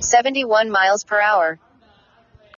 71 miles per hour.